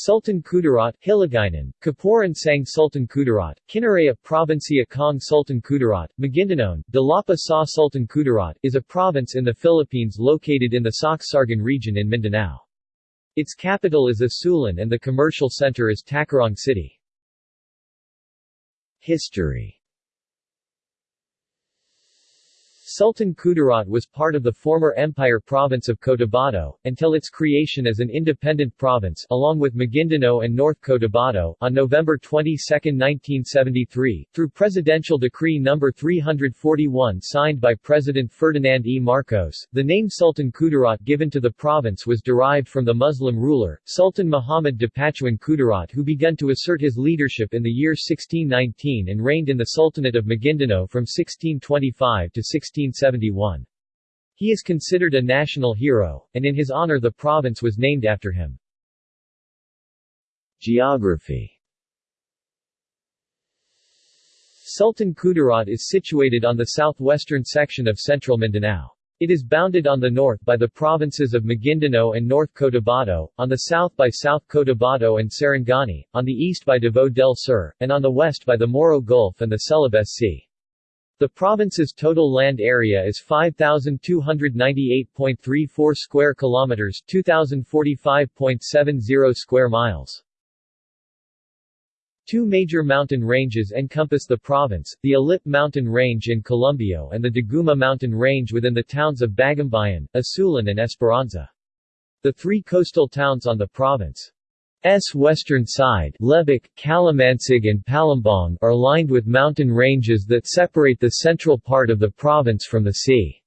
Sultan Kudarat, Hiligaynon, Kaporan Sang Sultan Kudarat, Kinaraya Provincia Kong Sultan Kudarat, Maguindanao, Dalapa Sa Sultan Kudarat, is a province in the Philippines located in the Soccsksargen region in Mindanao. Its capital is Isulan and the commercial center is Tacurong City. History Sultan Kudarat was part of the former Empire Province of Cotabato, until its creation as an independent province along with Maguindanao and North Cotabato, on November 22, 1973, through Presidential Decree No. 341 signed by President Ferdinand E. Marcos. The name Sultan Kudarat given to the province was derived from the Muslim ruler, Sultan Muhammad Dipatuan Kudarat who began to assert his leadership in the year 1619 and reigned in the Sultanate of Maguindanao from 1625 to 16 1671. He is considered a national hero, and in his honor the province was named after him. Geography Sultan Kudarat is situated on the southwestern section of central Mindanao. It is bounded on the north by the provinces of Maguindanao and North Cotabato, on the south by South Cotabato and Sarangani, on the east by Davao del Sur, and on the west by the Moro Gulf and the Celebes Sea. The province's total land area is 5298.34 square kilometers, 2045.70 square miles. Two major mountain ranges encompass the province, the Alip mountain range in Columbio and the Daguma mountain range within the towns of Bagumbayan, Isulan and Esperanza. The three coastal towns on the province S western side Lebak, Kalamansig and Palimbang are lined with mountain ranges that separate the central part of the province from the sea.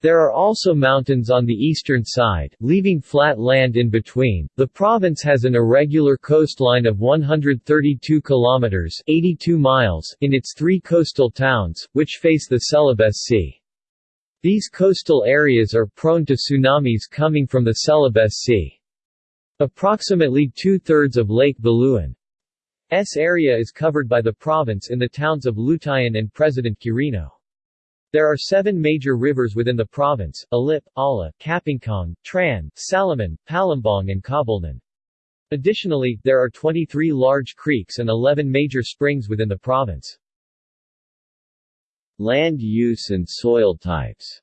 There are also mountains on the eastern side, leaving flat land in between. The province has an irregular coastline of 132 kilometers (82 miles) in its three coastal towns, which face the Celebes Sea. These coastal areas are prone to tsunamis coming from the Celebes Sea. Approximately two-thirds of Lake Buluan's area is covered by the province in the towns of Lutayan and President Quirino. There are seven major rivers within the province, Alip, Ala, Kapingkong, Tran, Salaman, Palimbang and Cabalnan. Additionally, there are 23 large creeks and 11 major springs within the province. Land use and soil types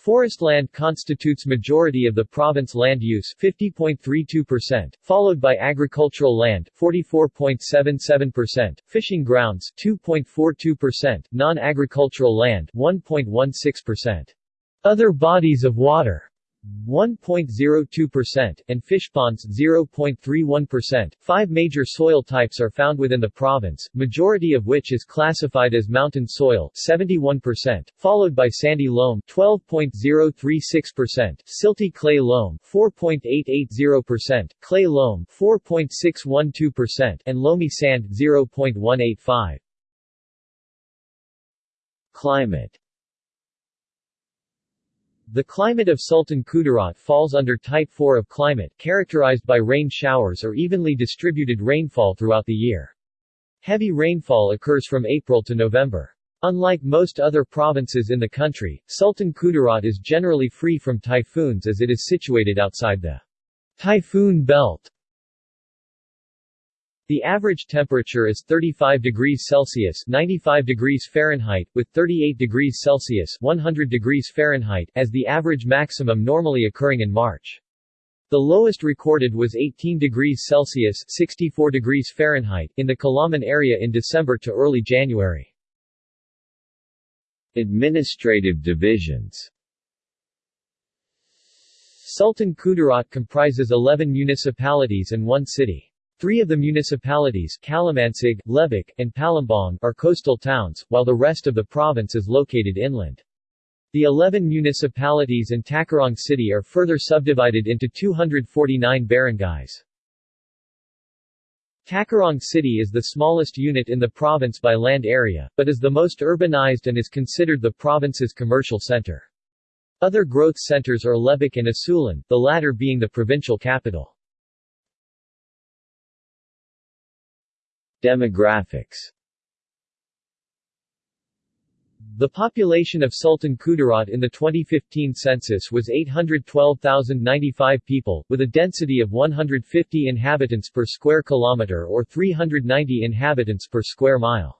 Forestland constitutes majority of the province land use 50.32%, followed by agricultural land 44.77%, fishing grounds 2.42%, non-agricultural land 1.16%. Other bodies of water 1.02%, and fish ponds 0.31%. Five major soil types are found within the province, majority of which is classified as mountain soil 71%, followed by sandy loam 12.036%, silty clay loam 4.880%, clay loam 4.612%, and loamy sand 0.185. Climate the climate of Sultan Kudarat falls under Type 4 of climate, characterized by rain showers or evenly distributed rainfall throughout the year. Heavy rainfall occurs from April to November. Unlike most other provinces in the country, Sultan Kudarat is generally free from typhoons as it is situated outside the typhoon belt. The average temperature is 35 degrees Celsius 95 degrees Fahrenheit, with 38 degrees Celsius 100 degrees Fahrenheit as the average maximum normally occurring in March. The lowest recorded was 18 degrees Celsius 64 degrees Fahrenheit in the Kalaman area in December to early January. Administrative divisions Sultan Kudarat comprises 11 municipalities and one city. Three of the municipalities Kalamansig, Lebak, and Palimbang are coastal towns, while the rest of the province is located inland. The 11 municipalities and Tacurong City are further subdivided into 249 barangays. Tacurong City is the smallest unit in the province by land area, but is the most urbanized and is considered the province's commercial center. Other growth centers are Lebec and Isulan, the latter being the provincial capital. Demographics The population of Sultan Kudarat in the 2015 census was 812,095 people, with a density of 150 inhabitants per square kilometer or 390 inhabitants per square mile.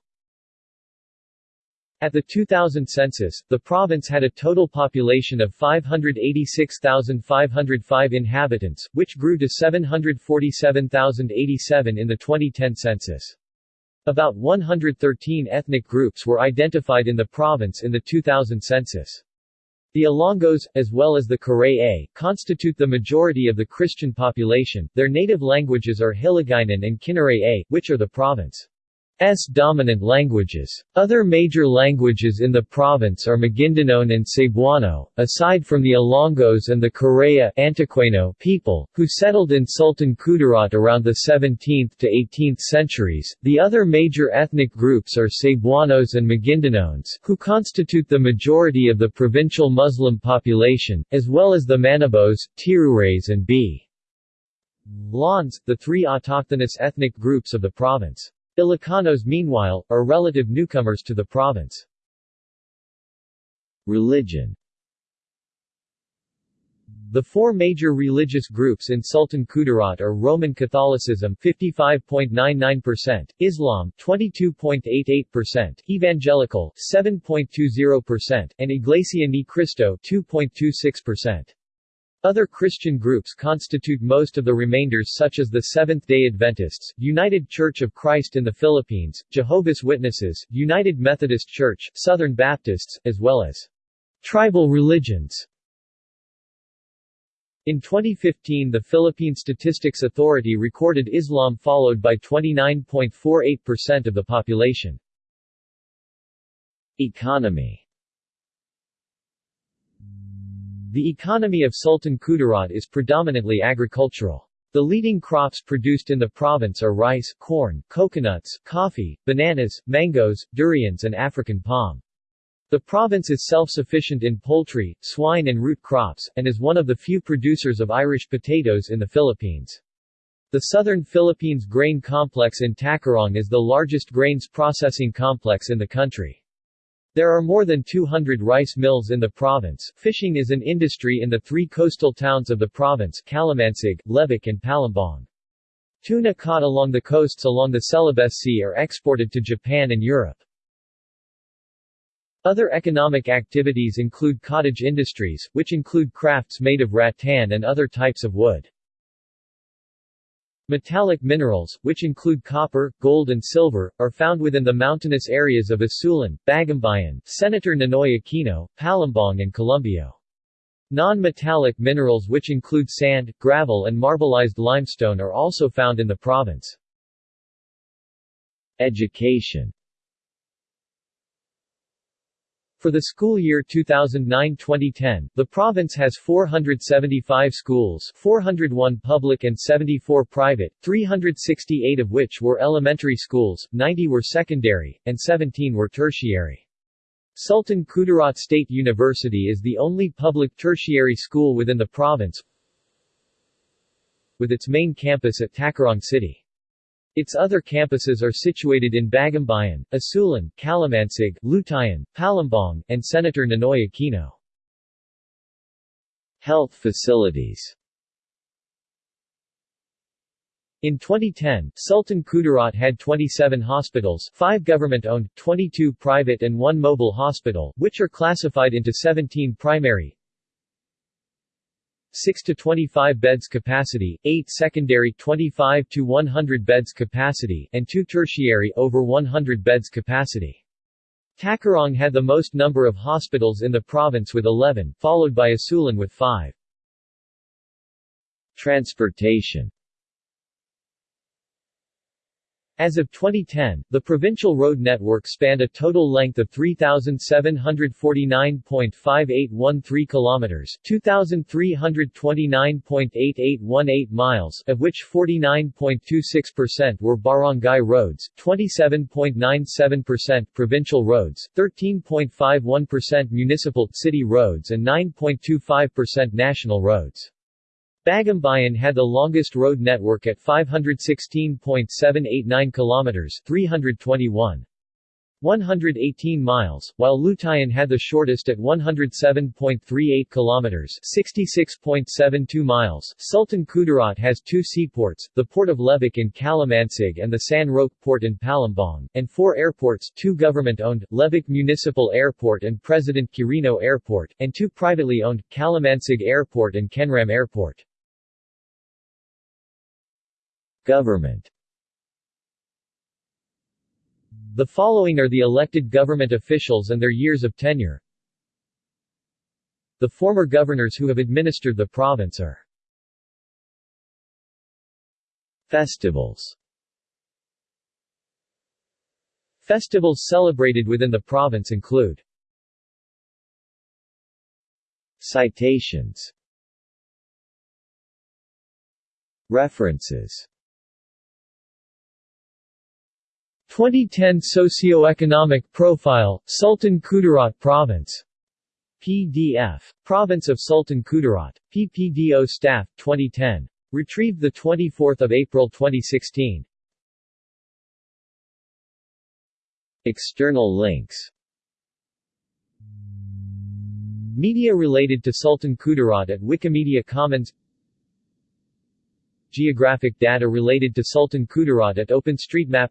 At the 2000 census, the province had a total population of 586,505 inhabitants, which grew to 747,087 in the 2010 census. About 113 ethnic groups were identified in the province in the 2000 census. The Ilonggos, as well as the Karaye, constitute the majority of the Christian population. Their native languages are Hiligaynon and Kinaray which are the province. S dominant languages. Other major languages in the province are Maguindanao and Cebuano, aside from the Ilonggos and the Korea Antiqueno people, who settled in Sultan Kudarat around the 17th to 18th centuries. The other major ethnic groups are Cebuanos and Maguindanaons, who constitute the majority of the provincial Muslim population, as well as the Manobos, Tirurays and B. Lons, the three autochthonous ethnic groups of the province. Ilocanos meanwhile, are relative newcomers to the province. Religion The four major religious groups in Sultan Kudarat are Roman Catholicism 55.99%, Islam 22.88%, Evangelical 7.20%, and Iglesia Ni Cristo 2.26%. Other Christian groups constitute most of the remainders such as the Seventh-day Adventists, United Church of Christ in the Philippines, Jehovah's Witnesses, United Methodist Church, Southern Baptists, as well as tribal religions. In 2015 the Philippine Statistics Authority recorded Islam followed by 29.48% of the population. Economy the economy of Sultan Kudarat is predominantly agricultural. The leading crops produced in the province are rice, corn, coconuts, coffee, bananas, mangoes, durians and African palm. The province is self-sufficient in poultry, swine and root crops, and is one of the few producers of Irish potatoes in the Philippines. The Southern Philippines Grain Complex in Tacurong is the largest grains processing complex in the country. There are more than 200 rice mills in the province. Fishing is an industry in the three coastal towns of the province Kalamansig, Lebak and Palimbang. Tuna caught along the coasts along the Celebes Sea are exported to Japan and Europe. Other economic activities include cottage industries, which include crafts made of rattan and other types of wood. Metallic minerals, which include copper, gold and silver, are found within the mountainous areas of Isulan, Bagumbayan, Senator Ninoy Aquino, Palimbang and Columbio. Non-metallic minerals which include sand, gravel and marbleized limestone are also found in the province. Education for the school year 2009-2010, the province has 475 schools 401 public and 74 private, 368 of which were elementary schools, 90 were secondary, and 17 were tertiary. Sultan Kudarat State University is the only public tertiary school within the province, with its main campus at Tacurong City. Its other campuses are situated in Bagumbayan, Isulan, Kalamansig, Lutayan, Palimbang, and Senator Ninoy Aquino. Health facilities in 2010, Sultan Kudarat had 27 hospitals 5 government-owned, 22 private and 1 mobile hospital, which are classified into 17 primary, 6 to 25 beds capacity, 8 secondary 25 to 100 beds capacity, and 2 tertiary over 100 beds capacity. Tacurong had the most number of hospitals in the province with 11, followed by Isulan with 5. Transportation as of 2010, the provincial road network spanned a total length of 3,749.5813 kilometers, 2,329.8818 miles, of which 49.26% were barangay roads, 27.97% provincial roads, 13.51% municipal city roads and 9.25% national roads. Bagumbayan had the longest road network at 516.789 kilometers 321. 118 miles, while Lutayan had the shortest at 107.38 kilometers, 66.72 miles. Sultan Kudarat has two seaports, the port of Lebak in Kalamansig and the San Roque port in Palimbang, and four airports, two government-owned, Lebak Municipal Airport and President Quirino Airport, and two privately owned, Kalamansig Airport and Kenram Airport. Government the following are the elected government officials and their years of tenure. The former governors who have administered the province are Festivals Festivals celebrated within the province include Citations References 2010 Socioeconomic Profile, Sultan Kudarat Province. PDF. Province of Sultan Kudarat. PPDO Staff, 2010. Retrieved 24 April 2016. External links Media related to Sultan Kudarat at Wikimedia Commons Geographic data related to Sultan Kudarat at OpenStreetMap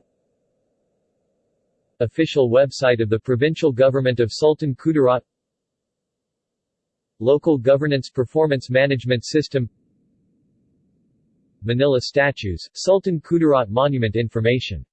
Official website of the Provincial Government of Sultan Kudarat. Local Governance Performance Management System. Manila Statues, Sultan Kudarat Monument Information